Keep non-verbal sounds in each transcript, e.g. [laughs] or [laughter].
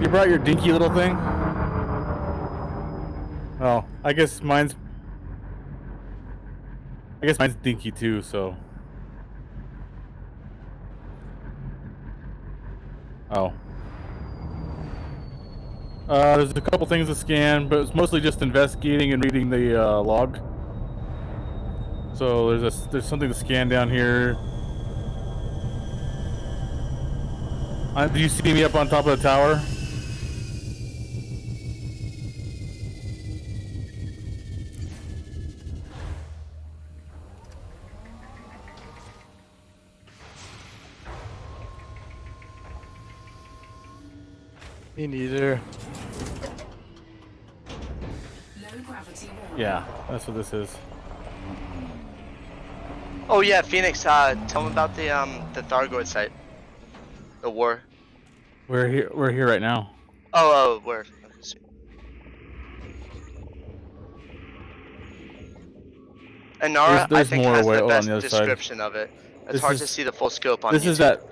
You brought your dinky little thing? Oh, I guess mine's... I guess mine's dinky too, so... Oh. Uh, there's a couple things to scan, but it's mostly just investigating and reading the uh, log. So there's a there's something to scan down here. Uh, do you see me up on top of the tower? Me neither. Yeah, that's what this is. Oh yeah, Phoenix. Uh, tell them about the um the Thargoid site. The war. We're here. We're here right now. Oh, oh, where? And Nara, There's- there's I think, more has the best other side. description of it. It's This hard is- to see the full scope on This YouTube. is that.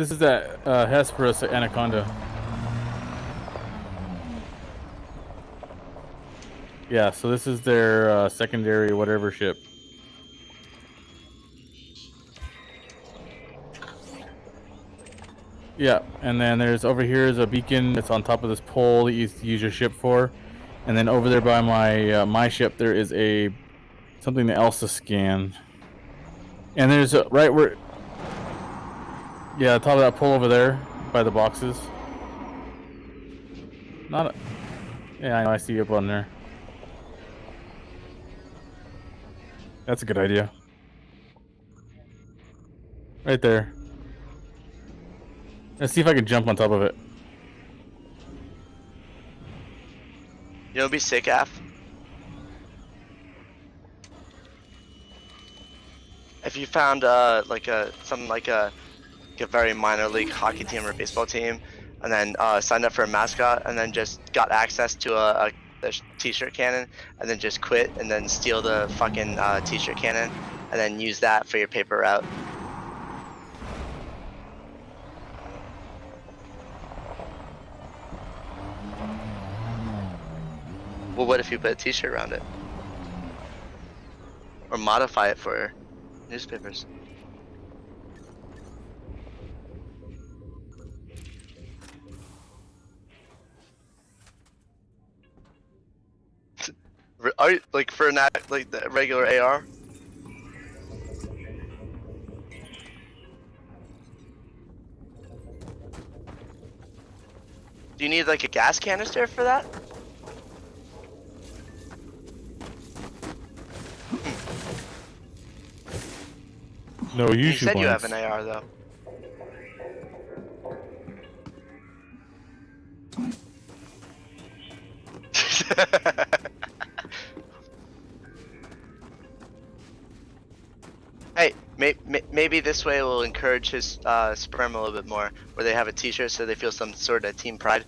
This is that uh, Hesperus anaconda. Yeah, so this is their uh, secondary whatever ship. Yeah, and then there's over here is a beacon that's on top of this pole that you use your ship for, and then over there by my uh, my ship there is a something else to scan. And there's a, right where yeah, top of that pole over there by the boxes. Not a, yeah, I know I see you up on there. That's a good idea. Right there. Let's see if I can jump on top of it. You'll be sick, Af. If you found uh like a something like a like a very minor league hockey team or baseball team, and then uh, signed up for a mascot, and then just got access to a, t-shirt cannon, and then just quit, and then steal the fucking uh, t-shirt cannon, and then use that for your paper route. Well, what if you put a t-shirt around it? Or modify it for newspapers? Are you, like for an like the regular AR? Do you need like a gas canister for that? Hmm. No, you, You said you have an AR though. [laughs] maybe this way will encourage his uh, sperm a little bit more, where they have a T-shirt so they feel some sort of team pride.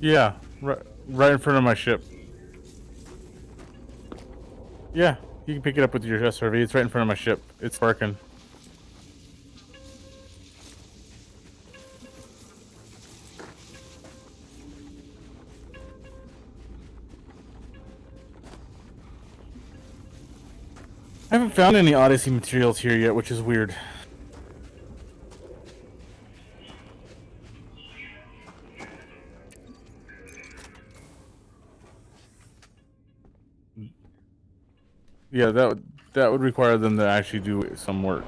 Yeah, right, right in front of my ship. Yeah, you can pick it up with your SRV. It's right in front of my ship. It's working. I haven't found any Odyssey materials here yet, which is weird. Yeah, that would that would require them to actually do some work.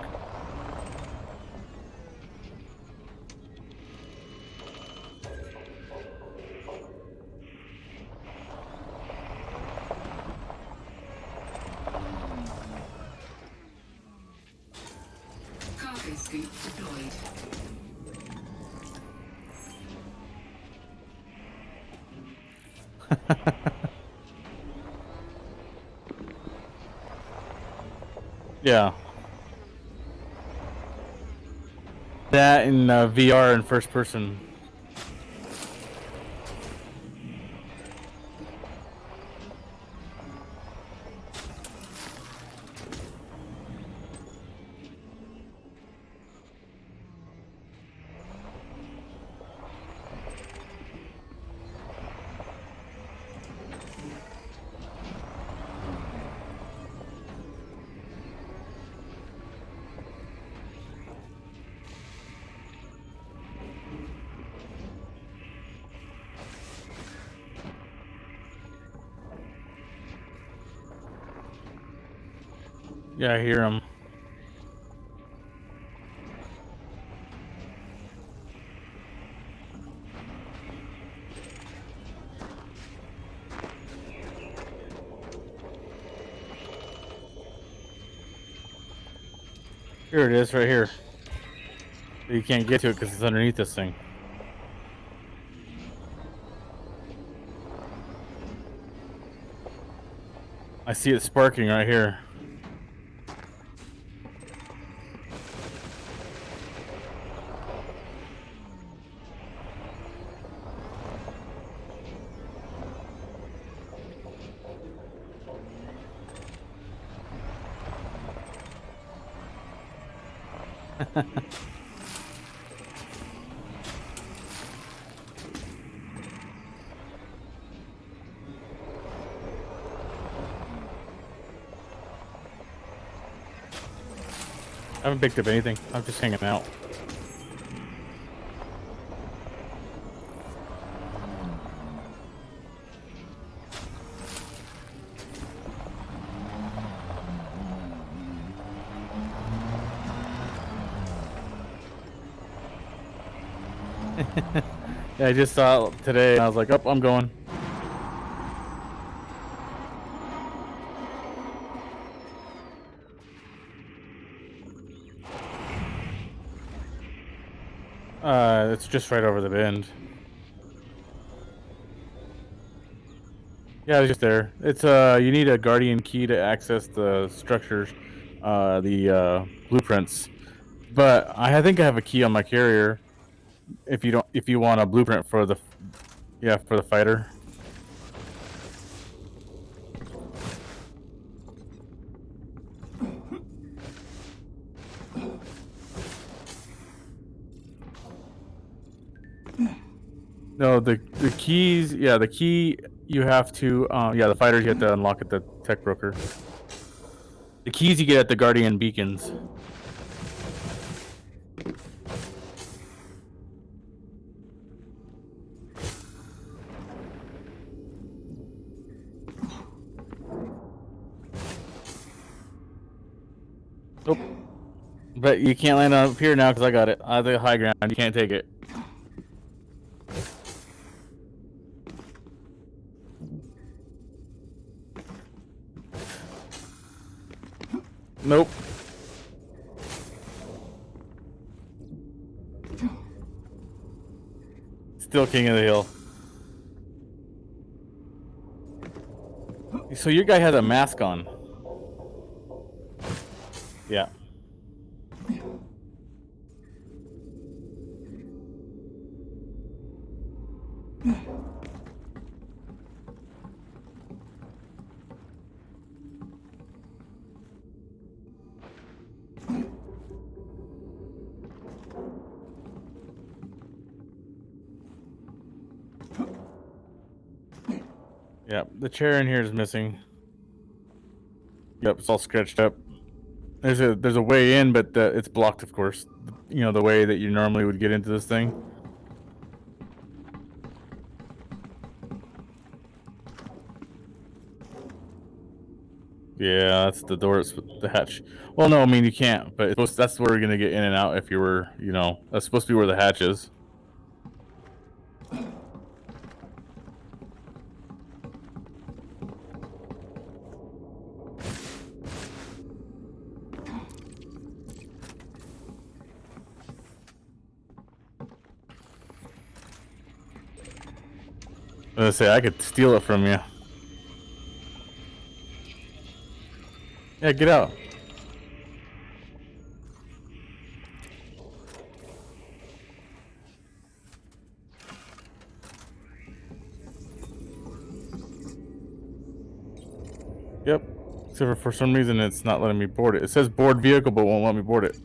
[laughs] Yeah. That in uh, VR and first person. Yeah, I hear him. Here it is, right here. You can't get to it because it's underneath this thing. I see it sparking right here. I haven't picked up anything. I'm just hanging out. [laughs] yeah, I just saw it today and I was like, oh, I'm going. Uh, it's just right over the bend. Yeah, it's just there. It's uh, you need a guardian key to access the structures, uh, the uh, blueprints. But I think I have a key on my carrier. If you don't, if you want a blueprint for the, yeah, for the fighter. No, the the keys. Yeah, the key you have to. Uh, yeah, the fighters you have to unlock at the tech broker. The keys you get at the guardian beacons. But you can't land up here now because I got it. I have the high ground. You can't take it. Nope. Still king of the hill. So your guy has a mask on. Yeah. Yeah, the chair in here is missing. Yep, it's all scratched up. There's a there's a way in, but the, it's blocked, of course. You know the way that you normally would get into this thing. Yeah, that's the door. It's the hatch. Well, no, I mean you can't, but supposed, that's where you're gonna get in and out if you were, you know, that's supposed to be where the hatch is. Gonna say I could steal it from you. Yeah, get out. Yep. Except for, for some reason it's not letting me board it. It says board vehicle but won't let me board it.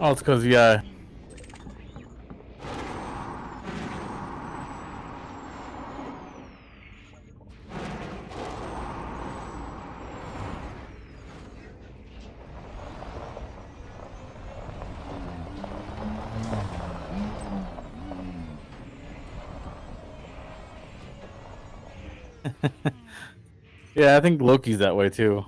Oh, it's because, yeah. [laughs] yeah, I think Loki's that way too.